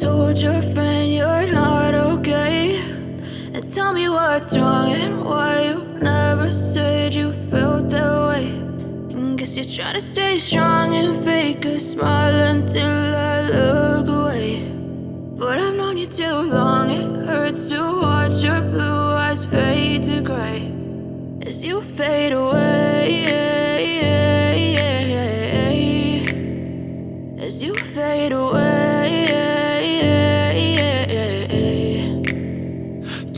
told your friend you're not okay. And tell me what's wrong and why you never said you felt that way. And Guess you're trying to stay strong and fake a smile until I look away. But I've known you too long, it hurts to watch your blue eyes fade to gray. As you fade away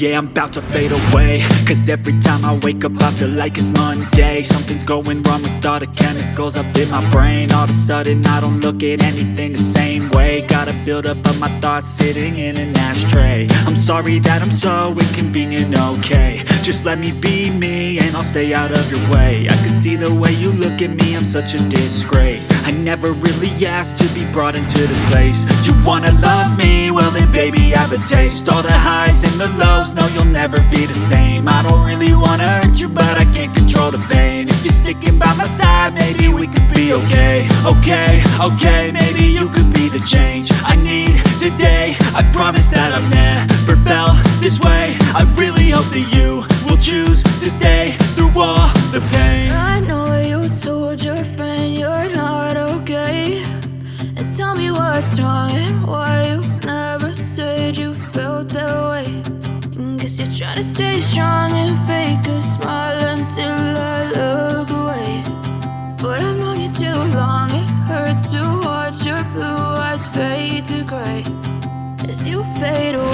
Yeah, I'm about to fade away. Cause every time I wake up I feel like it's Monday. Something's going wrong with all the chemicals up in my brain. All of a sudden I don't look at anything the same way. Gotta build up of my thoughts sitting in an ashtray. I'm sorry that I'm so inconvenient, okay. Just let me be me and I'll stay out of your way. I can see the way you look at me, I'm such a disgrace. I never really asked to be brought into this place. You wanna love me? Well then baby I have a taste. All the highs and the lows no you'll never be the same. I don't really wanna hurt you but I can't control the pain. If you're sticking by my side maybe we could be okay. Okay, okay, maybe you could be the change I need today. I promise that I've never felt this way. I really hope that you will choose to stay through all the pain. I know you told your friend you're not okay. And tell me what's wrong To stay strong and fake a smile until I look away. But I've known you too long, it hurts to watch your blue eyes fade to gray. As you fade away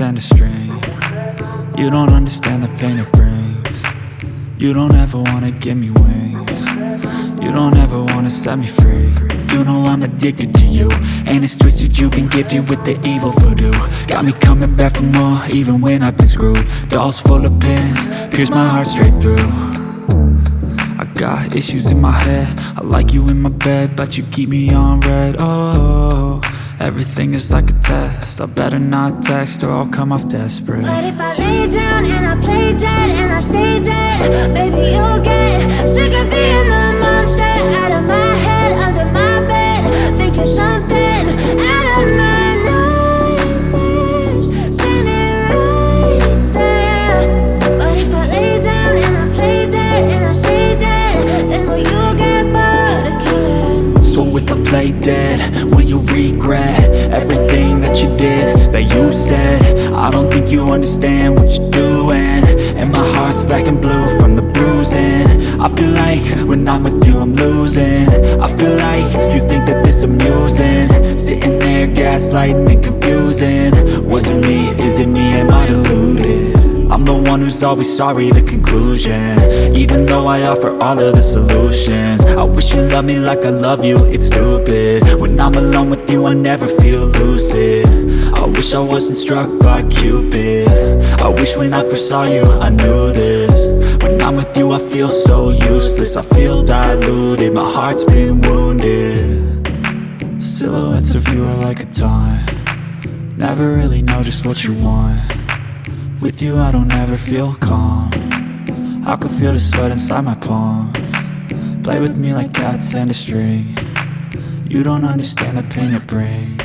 You don't understand the pain it brings. You don't ever wanna give me wings. You don't ever wanna set me free. You know I'm addicted to you And it's twisted, you've been gifted with the evil voodoo. Got me coming back for more, even when I've been screwed. Dolls full of pins, pierce my heart straight through. I got issues in my head. I like you in my bed, but you keep me on red. Oh, everything is like a test. I better not text or I'll come off desperate. But if I lay down and I play dead and I stay dead Baby, you'll get sick of being when I'm with you I'm losing. I feel like you think that this amusing. Sitting there gaslighting and confusing. Was it me, is it me, am I deluded? I'm the one who's always sorry, the conclusion. Even though I offer all of the solutions. I wish you loved me like I love you, it's stupid. When I'm alone with you, I never feel lucid. I wish I wasn't struck by Cupid. I wish when I first saw you, I knew this I'm with you, I feel so useless. I feel diluted, my heart's been wounded. Silhouettes of you are like a taunt Never really know just what you want. With you I don't ever feel calm. I can feel the sweat inside my palm. Play with me like cats and a string. You don't understand the pain it brings.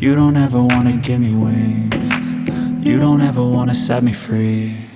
You don't ever wanna give me wings. You don't ever wanna set me free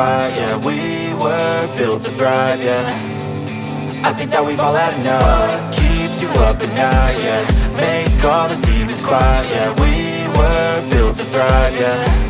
quiet, yeah. We were built to thrive, yeah. I think that we've all had enough. What keeps you up at night, yeah? Make all the demons quiet, yeah. We were built to thrive, yeah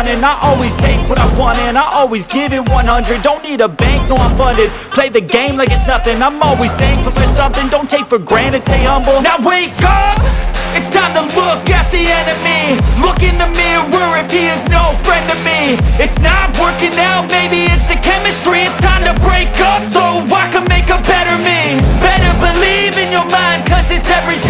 running I always take what I want and I always give it 100 Don't need a bank, no I'm funded. Play the game like it's nothing. I'm always thankful for something. Don't take for granted, stay humble. Now wake up! It's time to look at the enemy. Look in the mirror if he is no friend to me. It's not working out, maybe it's the chemistry. It's time to break up so I can make a better me. Better believe in your mind cause it's everything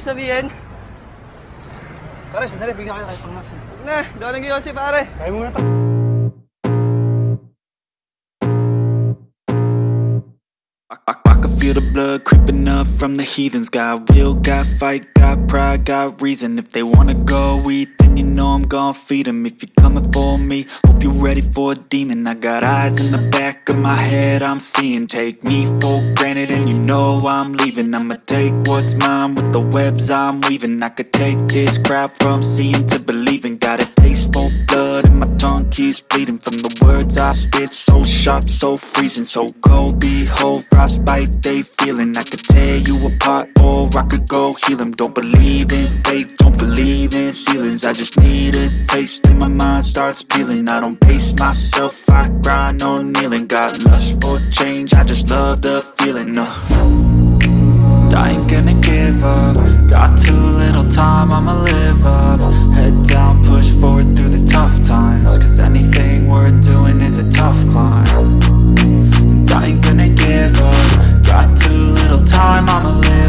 ibig sabihin. Pare, sandali. Bigyan kayo kayo pangmas. Eh. Na. Doon lang yung si pare. Kaya muna pa. I, I, I can feel the blood creeping up from the heathens Got will, got fight, got pride, got reason If they wanna go eat, then you know I'm gon' feed 'em. If you're coming for me, hope you're ready for a demon. I got eyes in the back of my head, I'm seeing. Take me for granted and you know I'm leaving. I'ma take what's mine with the webs I'm weaving. I could take this crowd from seeing to believing. Got a taste for blood and my tongue keeps bleeding. From the words I spit, so sharp, so freezing. So cold, behold, frostbite they feeling. I could tear you apart or I could go heal them Don't believe in fate, don't believe in I just need a taste. And my mind starts peeling. I don't pace myself, I grind on kneeling. Got lust for change, I just love the feeling. Uh. I ain't gonna give up. Got too little time, I'ma live up. Head down, push forward through the tough times. Cause anything worth doing is a tough climb. And I ain't gonna give up. Got too little time, I'ma live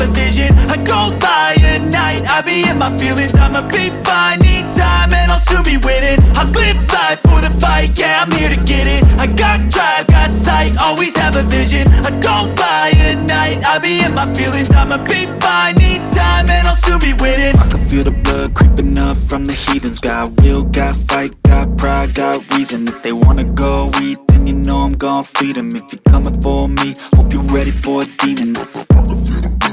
have a vision I don't lie at night, I be in my feelings. I'ma be fine, need time, and I'll soon be winning. I live life for the fight, yeah, I'm here to get it. I got drive, got sight, always have a vision. I don't lie at night, I be in my feelings. I'ma be fine, need time, and I'll soon be winning. I can feel the blood creeping up from from the heathens. Got will, got fight, got pride, got reason. If they wanna go eat, then you know I'm gon' feed 'em. If you're coming for me, hope you're ready for a demon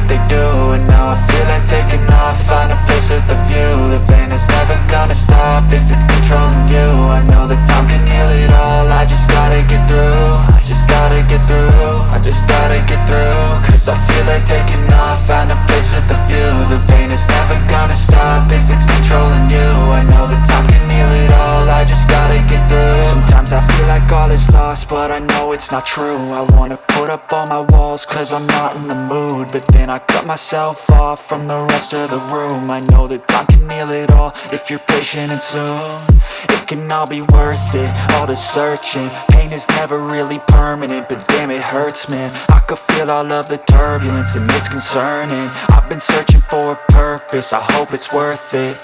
what they do And now I feel like taking off, find a place with a view. The pain is never gonna stop if it's controlling you. I know that time can heal it all, I just gotta get through. I just gotta get through, I just gotta get through. Cause I feel like taking off, find a place with a view. The pain is never gonna stop if it's it's not true. I wanna put up all my walls cause I'm not in the mood. But then I cut myself off from the rest of the room. I know that time can heal it all if you're patient and soon. It can all be worth it, all the searching. Pain is never really permanent, but damn it hurts man. I could feel all of the turbulence and it's concerning. I've been searching for a purpose, I hope it's worth it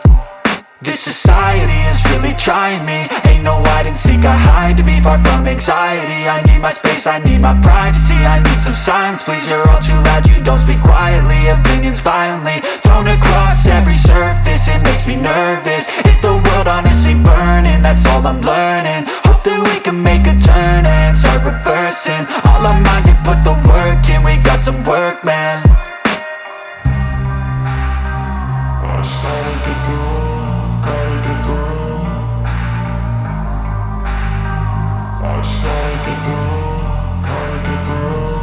this society is really trying me. Ain't no hide and seek, I hide to be far from anxiety. I need my space, I need my privacy. I need some silence, please, you're all too loud. You don't speak quietly, opinions violently Thrown across every surface, it makes me nervous. Is the world honestly burning? That's all I'm learning. Hope that we can make a turn and start reversing. All our minds, we put the work in. We got some work, man. I just gotta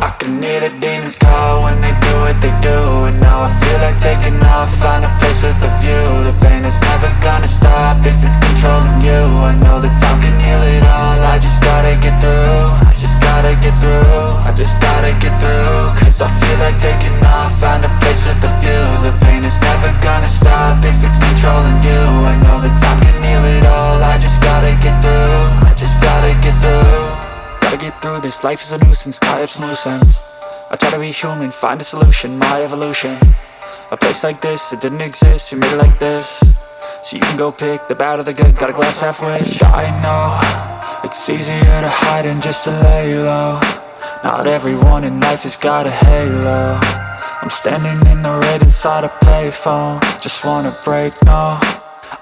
I can hear the demons call when they do what they do And now I feel like taking off, find a place with a view. The pain is never gonna stop if it's controlling you. I know that time can heal it all, I just gotta get through just gotta get through, I just gotta get through. Cause I feel like taking off, find a place with a view. The pain is never gonna stop if it's controlling you. I know that time can heal it all, I just gotta get through. I just gotta get through. Gotta get through this, life is a nuisance, tie up some loose ends I try to be human, find a solution, my evolution. A place like this, it didn't exist, we made it like this. So you can go pick the bad or the good, got a glass halfway. I know, it's easier to hide than just to lay low Not everyone in life has got a halo. I'm standing in the red inside a payphone. Just wanna break, no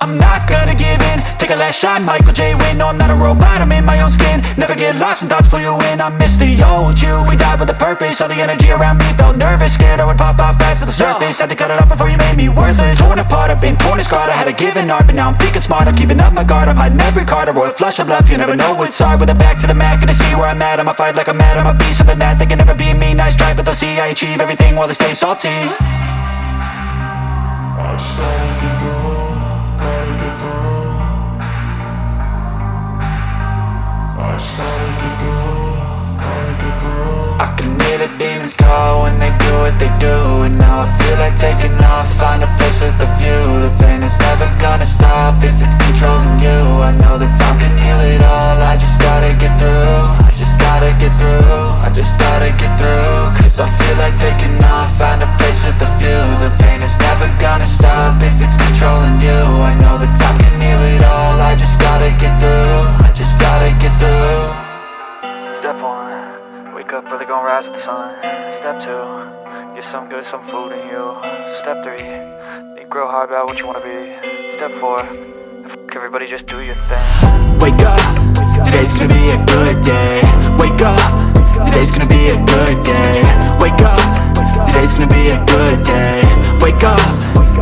I'm not gonna give in. Take a last shot, Michael J. Win No, I'm not a robot, I'm in my own skin. Never get lost when thoughts pull you in. I miss the old you, we died with a purpose. All the energy around me felt nervous. Scared I would pop off fast to the surface. Had to cut it off before you made me worthless. Torn apart, I've been torn and scarred. I had a given art, but now I'm thinking smart. I'm keeping up my guard, I'm hiding every card. A royal flush of love, you never know what's hard. With a back to the mat, gonna see where I'm at. I'ma fight like I'm mad, I'ma be something that They can never be me, nice try But they'll see I achieve everything while they stay salty. I I can hear the demons call when they do what they do And now I feel like taking off, find a place with a view. The pain is never gonna stop if it's controlling you. I know that time can heal it all, I just gotta get through I just gotta get through, I just gotta get through. Cause I feel like taking off, find a place with a view. The pain is never gonna stop if it's controlling you. I know that time can heal it all, I just gotta get through gotta get through Step one, wake up early, gonna rise with the sun. Step two, get some good, some food in you. Step three, think real hard about what you wanna be. Step four, f- everybody just do your thing. Wake up, today's gonna be a good day. Wake up, today's gonna be a good day. Wake up, today's gonna be a good day. Wake up,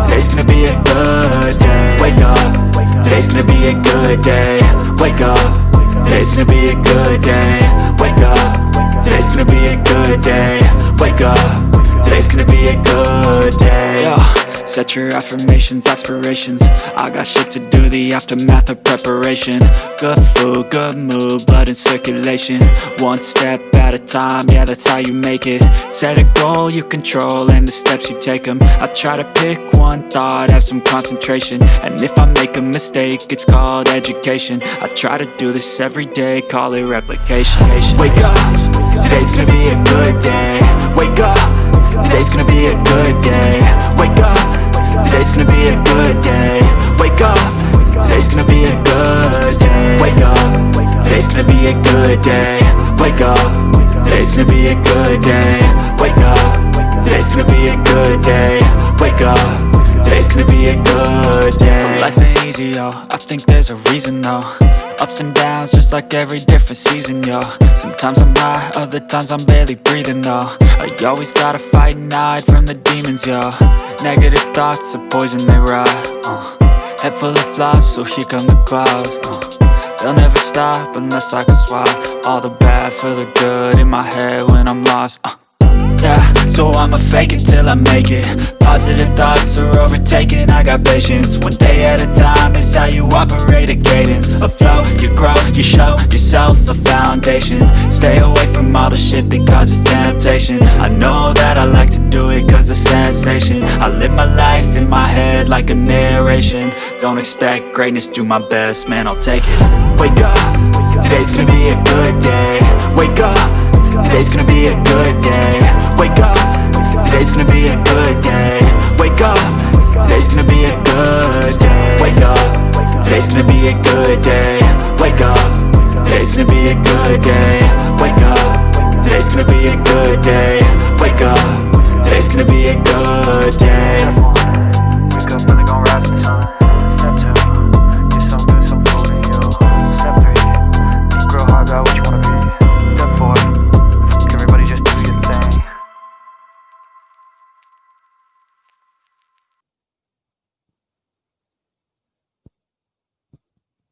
today's gonna be a good day. Wake up, today's gonna be a good day. Wake up. Today's gonna be a good day. Wake up. Today's gonna be a good day. Wake up. Today's gonna be a good day. Yo, Set your affirmations, aspirations. I got shit to do, the aftermath of preparation. Good food, good mood, blood in circulation. One step at a time, yeah that's how you make it. Set a goal you control and the steps you take them I try to pick one thought, have some concentration. And if I make a mistake, it's called education. I try to do this every day, call it replication. Wake up, today's gonna be a good day. Wake up, today's gonna be a good day. Wake up, today's gonna be a good day. Wake up, today's gonna be a good day. Wake up, today's gonna be a good day. Wake up, today's gonna be a good day. Wake up, today's gonna be a good day. Wake up, today's gonna be a good day. So life ain't easy, yo, I think there's a reason though Ups and downs, just like every different season, yo Sometimes I'm high, other times I'm barely breathing, though I always gotta fight and hide from the demons, yo Negative thoughts are poison, they rot, uh. Head full of flies, so here come the clouds, uh. They'll never stop unless I can swap All the bad for the good in my head when I'm lost, uh. So I'ma fake it till I make it. Positive thoughts are overtaken, I got patience. One day at a time is how you operate a cadence. A flow, you grow, you show yourself a foundation. Stay away from all the shit that causes temptation. I know that I like to do it cause it's sensation. I live my life in my head like a narration. Don't expect greatness, do my best, man I'll take it. Wake up, today's gonna be a good day. Wake up Today's gonna be a good day. Wake up. Today's gonna be a good day. Wake up. Today's gonna be a good day. Wake up. Today's gonna be a good day. Wake up. Today's gonna be a good day. Wake up. Today's gonna be a good day. Wake up. Today's gonna be a good day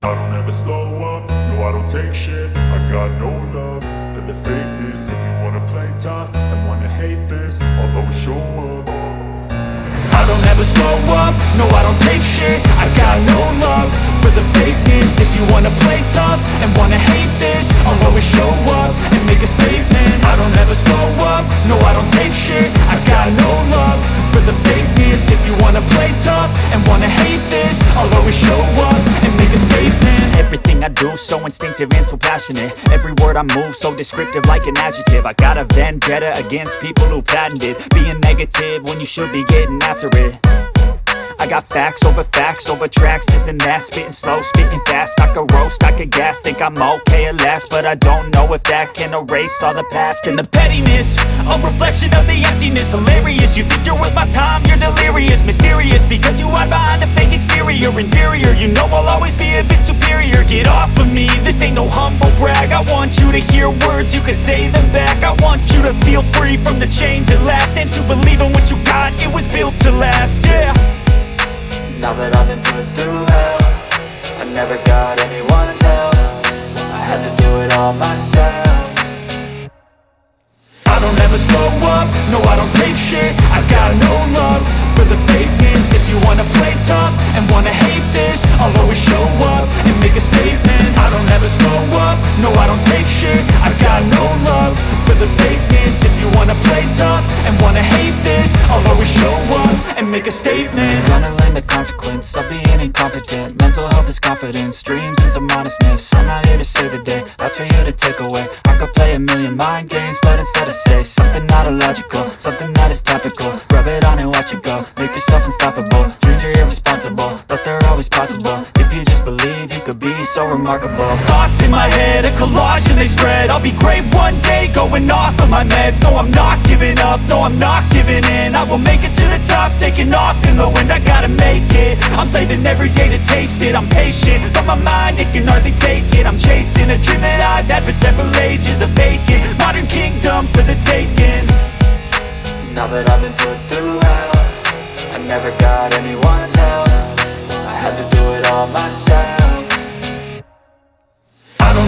I don't ever slow up, no I don't take shit. I got no love for the fakeness. If you wanna play tough and wanna hate this I'll always show up. I don't ever slow up, no I don't take shit. I got no love for the fakeness. If you wanna play tough and wanna hate this I'll always show up and make a statement. I don't ever slow up, no I don't take shit. I got no love for the fakeness. If you wanna play tough and wanna hate this I'll always show up and make a statement. Everything I do so instinctive and so passionate. Every word I move so descriptive like an adjective. I got a vendetta against people who patented Being negative when you should be getting after it I got facts over facts over tracks, this and that. Spitting slow, spitting fast, I could roast, I could gas Think I'm okay at last, but I don't know if that can erase all the past. And the pettiness A reflection of the emptiness. Hilarious, you think you're worth my time You're delirious, mysterious Because you hide behind a fake exterior. Inferior, you know I'll always be a bit superior. Get off of me, this ain't no humble brag. I want you to hear words, you can say them back. I want you to feel free from the chains at last. And to believe in what you got, it was built to last, yeah Now that I've been put through hell I never got anyone's help. I had to do it all myself. I don't ever slow up, no I don't take shit. I got no love for the fakeness. If you wanna play tough and wanna hate this I'll always show up a statement I don't ever slow up, no I don't take shit. I've got no love for the fakeness. If you wanna play tough and wanna hate this I'll always show up and make a statement. Gonna learn the consequence of being incompetent. Mental health is confidence, dreams and some honestness I'm not here to save the day, that's for you to take away. I could play a million mind games, but instead I say Something not illogical, something that is topical. Rub it on and watch it go, make yourself unstoppable. Dreams are irresponsible, but they're always possible. If you just believe, you could be so remarkable. Thoughts in my head, a collage and they spread. I'll be great one day, going off of my meds. No, I'm not giving up, no, I'm not giving in. I will make it to the top, taking off in the wind. I gotta make it, I'm saving every day to taste it. I'm patient, but my mind, it can hardly take it. I'm chasing a dream that I've had for several ages A vacant, modern kingdom for the taking. Now that I've been put through hell I never got anyone's help. I had to do it all myself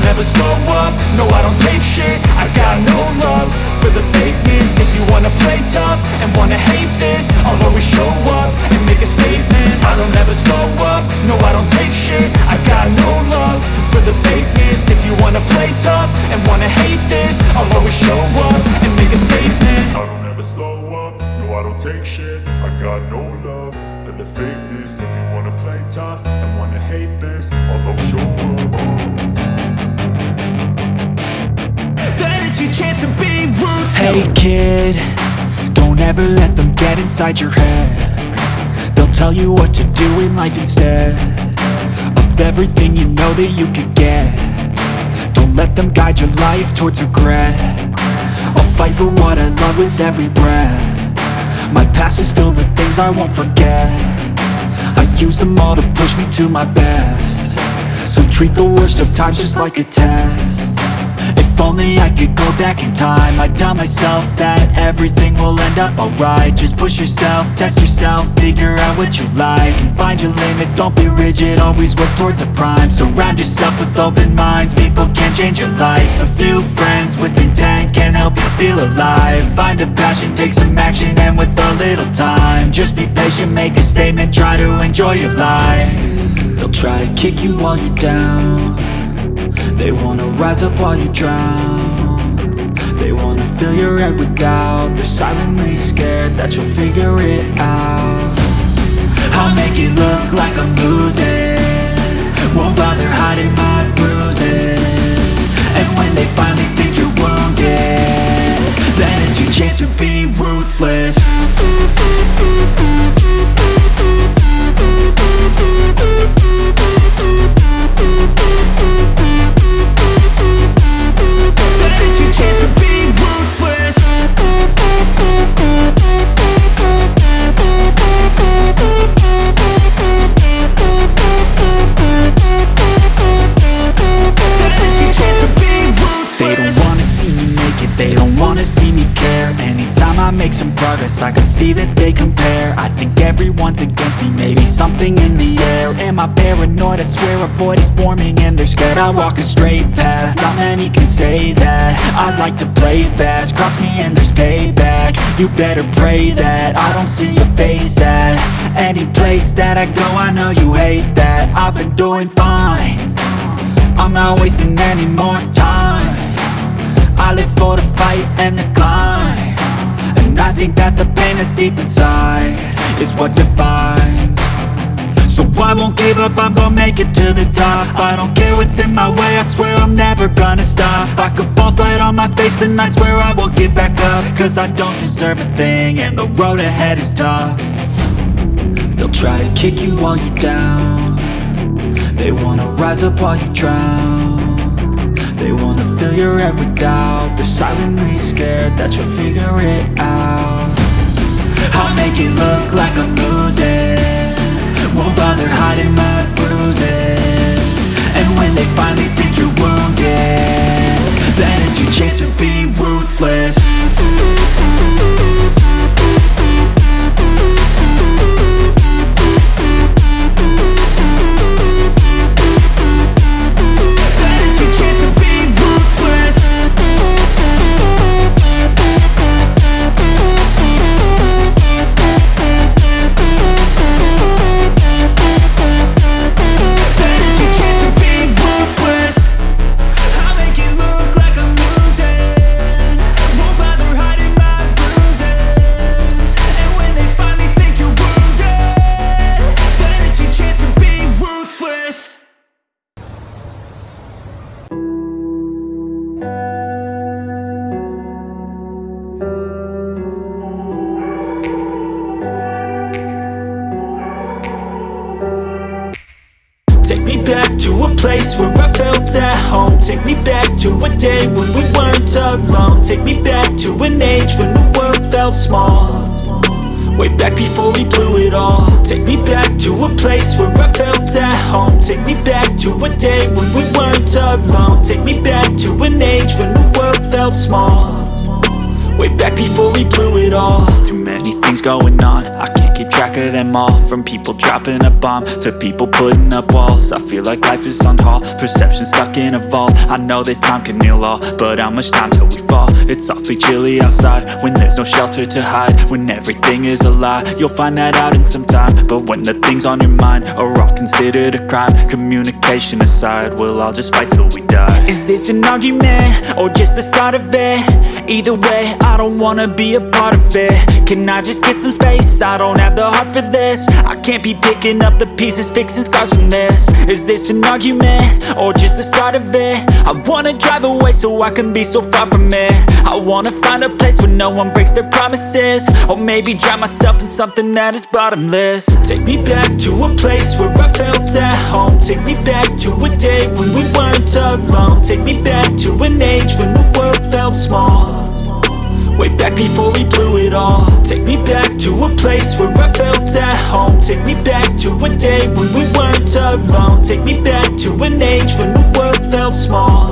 I don't ever slow up, no I don't take shit. I got no love for the fakeness. If you you wanna play tough and wanna hate this I'll always show up and make a statement. I don't ever slow up, no I don't take shit. I got no love for the fakeness. If you wanna play tough and wanna hate this I'll always show up and make a statement. I don't ever slow up, no I don't take shit. I got no love Hey kid, don't ever let them get inside your head. They'll tell you what to do in life instead Of everything you know that you could get. Don't let them guide your life towards regret. I'll fight for what I love with every breath. My past is filled with things I won't forget. I use them all to push me to my best. So treat the worst of times just like a test if only I could go back in time. I'd tell myself that everything will end up alright. Just push yourself, test yourself, figure out what you like And find your limits, don't be rigid, always work towards a prime. Surround yourself with open minds, people can change your life. A few friends with intent can help you feel alive. Find a passion, take some action, and with a little time Just be patient, make a statement, try to enjoy your life. They'll try to kick you while you're down they wanna rise up while you drown. They wanna fill your head with doubt. They're silently scared that you'll figure it out. I'll make it look like I'm losing. Won't bother hiding my bruises. And when they finally think you're wounded Then it's your chance to be ruthless paranoid? I swear a void is forming and they're scared I walk a straight path, not many can say that. I like to play fast, cross me and there's payback. You better pray that I don't see your face at Any place that I go, I know you hate that. I've been doing fine. I'm not wasting any more time. I live for the fight and the climb. And I think that the pain that's deep inside Is what defines So I won't give up, I'm gonna make it to the top. I don't care what's in my way, I swear I'm never gonna stop. I could fall flat on my face and I swear I will get back up. Cause I don't deserve a thing and the road ahead is tough. They'll try to kick you while you're down. They wanna rise up while you drown. They wanna fill your head with doubt. They're silently scared that you'll figure it out. I'll make it look like I'm losing Won't bother hiding my bruises. And when they finally think you're wounded Then it's your chance to be ruthless to a day when we weren't alone. Take me back to an age when the world felt small. Way back before we blew it all. Too many things going on, I keep track of them all From people dropping a bomb To people putting up walls I feel like life is on hold Perception stuck in a vault I know that time can heal all But how much time till we fall? It's awfully chilly outside When there's no shelter to hide When everything is a lie You'll find that out in some time But when the things on your mind Are all considered a crime Communication aside We'll all just fight till we die Is this an argument? Or just the start of it? Either way, I don't wanna be a part of it Can I just get some space? I don't have the heart for this. I can't be picking up the pieces Fixing scars from this. Is this an argument? Or just the start of it? I wanna drive away so I can be so far from it. I wanna find a place where no one breaks their promises. Or maybe drown myself in something that is bottomless. Take me back to a place where I felt at home. Take me back to a day when we weren't alone. Take me back to an age when the world felt small Way back before we blew it all. Take me back to a place where I felt at home. Take me back to a day when we weren't alone. Take me back to an age when the world felt small.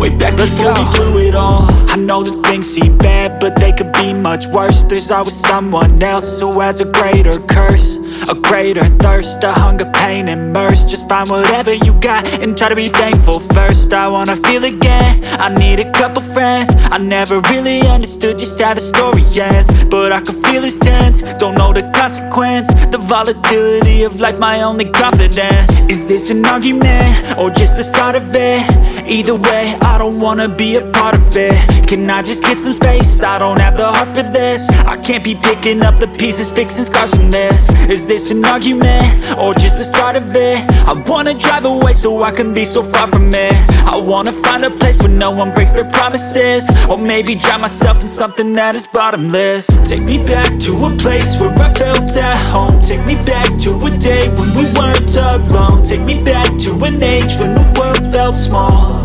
Way back Let's before we blew it all. I know that things seem bad, but they could be much worse. There's always someone else who has a greater curse A greater thirst, a hunger, pain, and mercy. Just find whatever you got and try to be thankful first. I wanna feel again, I need a couple friends. I never really understood just how the story ends But I can feel it's tense, don't know the consequence The volatility of life, my only confidence. Is this an argument, or just the start of it? Either way, I don't wanna be a part of it. Can I just get some space? I don't have the heart for this. I can't be picking up the pieces, fixing scars from this. Is this an argument? Or just the start of it? I wanna drive away so I can be so far from it. I wanna find a place where no one breaks their promises. Or maybe drown myself in something that is bottomless. Take me back to a place where I felt at home. Take me back to a day when we weren't alone. Take me back to an age when the world felt small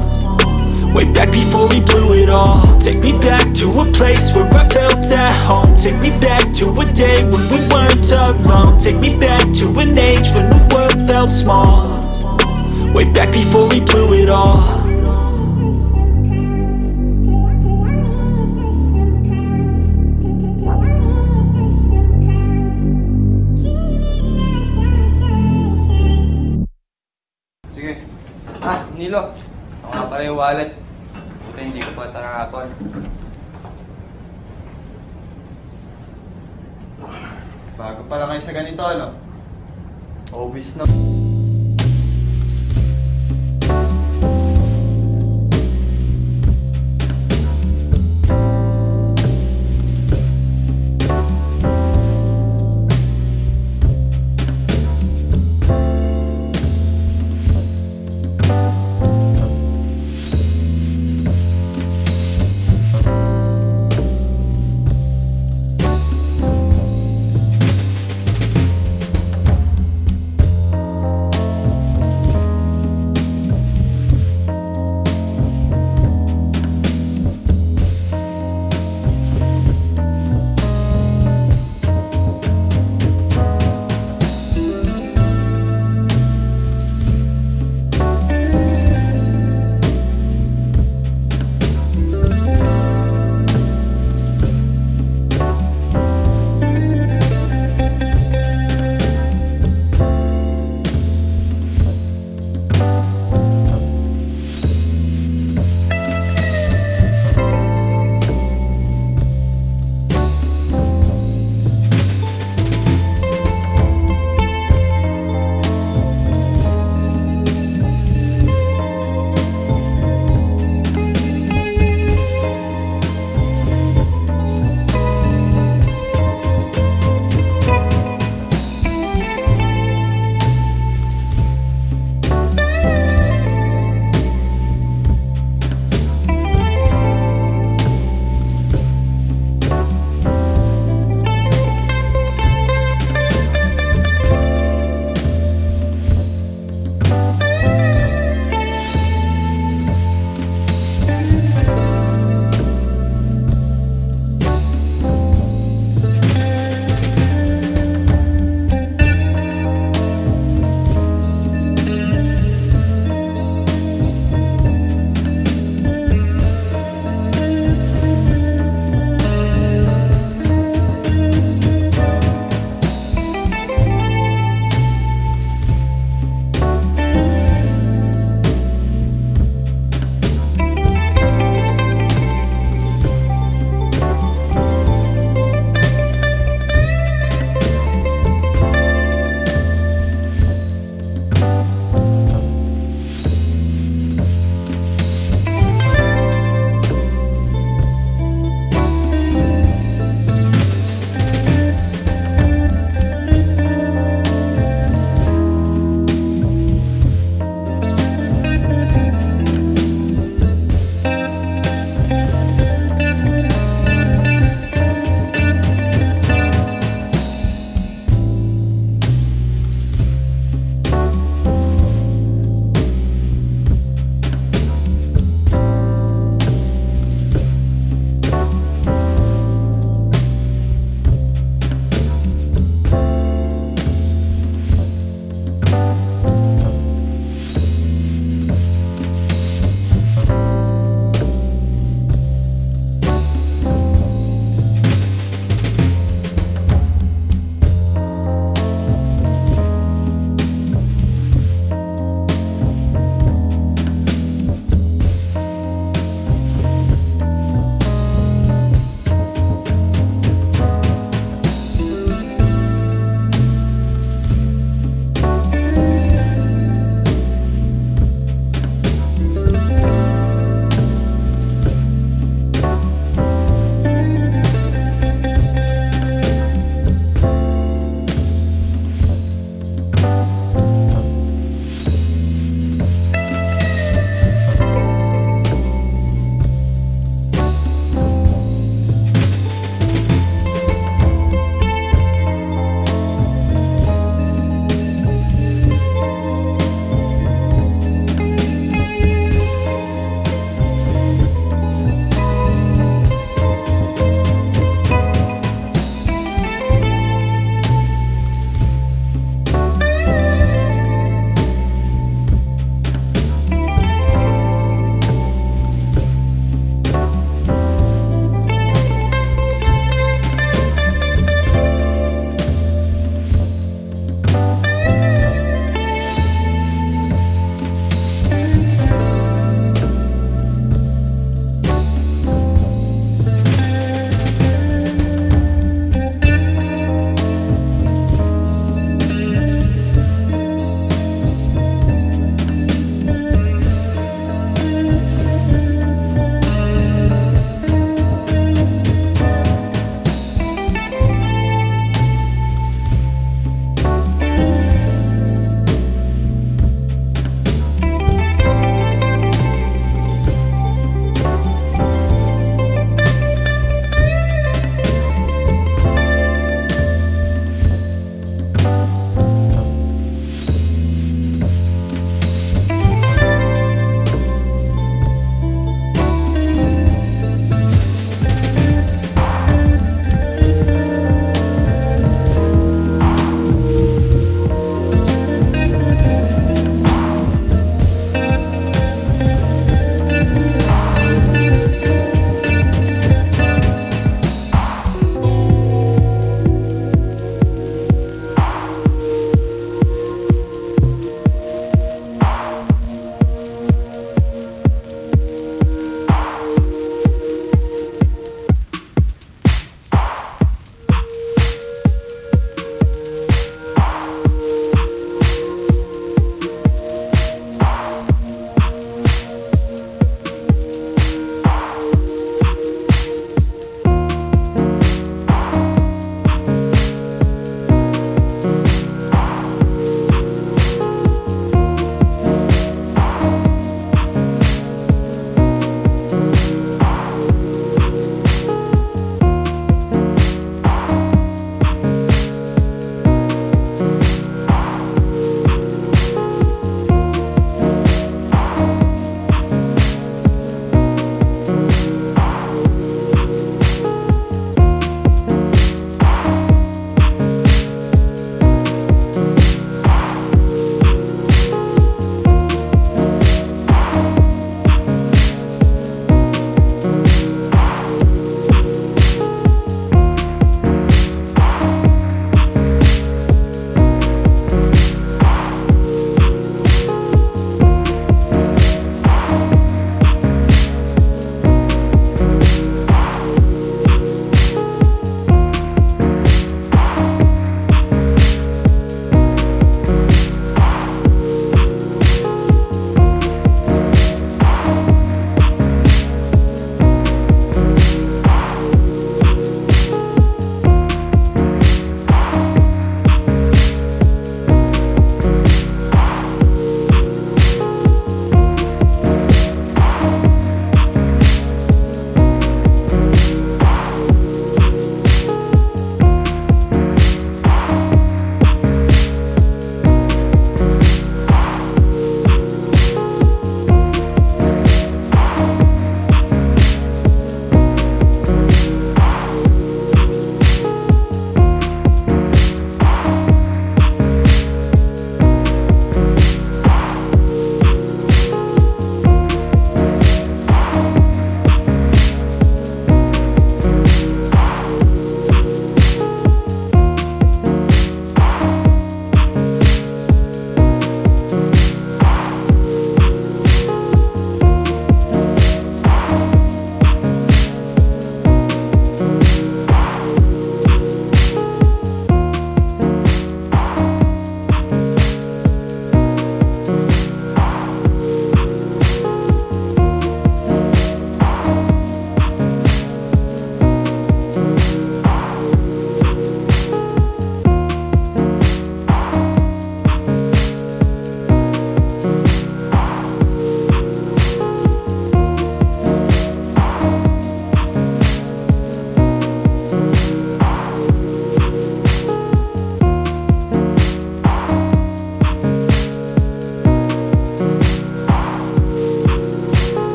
Way back before we blew it all Take me back to a place where I felt at home Take me back to a day when we weren't alone Take me back to an age when the world felt small Way back before we blew it all. Ah, Nilo. Ako nga pala yung wallet. Buti hindi ko pa tarapon. Bago pala kayo sa ganito, ano? Obvious na.